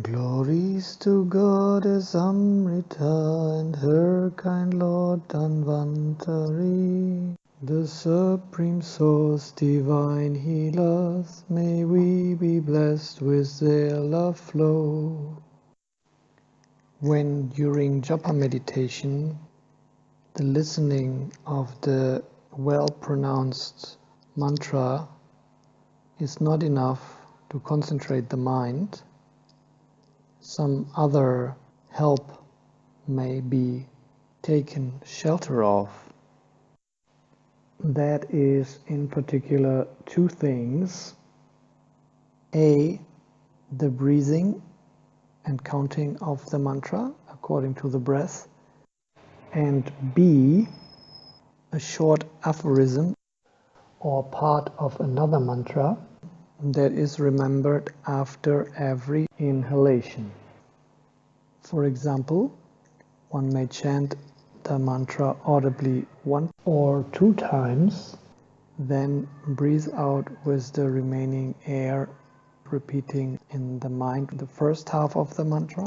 Glories to Goddess Amrita and her kind Lord Dhanvantari, the supreme source, divine healers, may we be blessed with their love flow. When during japa meditation, the listening of the well pronounced mantra is not enough to concentrate the mind, some other help may be taken shelter of. That is in particular two things. A, the breathing and counting of the mantra according to the breath. And B, a short aphorism or part of another mantra that is remembered after every inhalation. For example, one may chant the mantra audibly one or two times, then breathe out with the remaining air, repeating in the mind the first half of the mantra,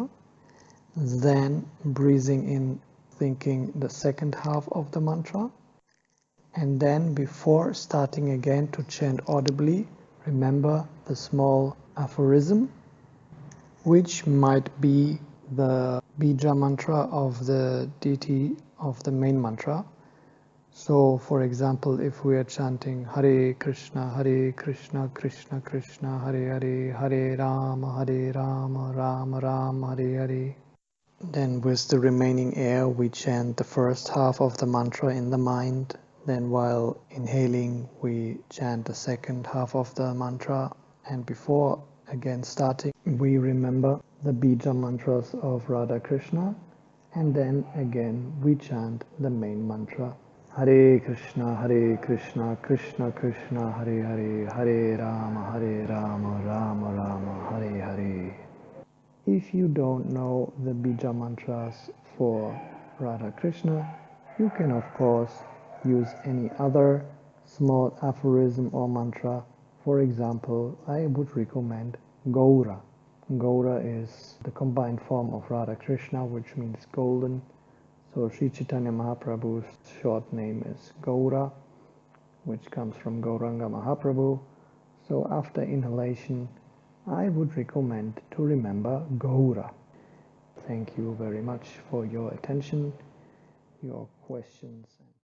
then breathing in, thinking the second half of the mantra, and then before starting again to chant audibly, remember the small aphorism, which might be the bija mantra of the deity of the main mantra. So, for example, if we are chanting Hare Krishna, Hare Krishna, Krishna Krishna, Hare Hare, Hare Rama, Hare Rama, Rama Rama, Hare Hare, then with the remaining air we chant the first half of the mantra in the mind then while inhaling, we chant the second half of the mantra. And before again starting, we remember the bija mantras of Radha Krishna. And then again, we chant the main mantra. Hare Krishna, Hare Krishna, Krishna Krishna, Hare Hare, Hare Rama, Hare Rama, Rama Rama, Hare Hare. If you don't know the bija mantras for Radha Krishna, you can of course use any other small aphorism or mantra. For example, I would recommend Gaura. Gaura is the combined form of Radha Krishna, which means golden. So Sri Chaitanya Mahaprabhu's short name is Gaura, which comes from Gauranga Mahaprabhu. So after inhalation, I would recommend to remember Gaura. Thank you very much for your attention, your questions.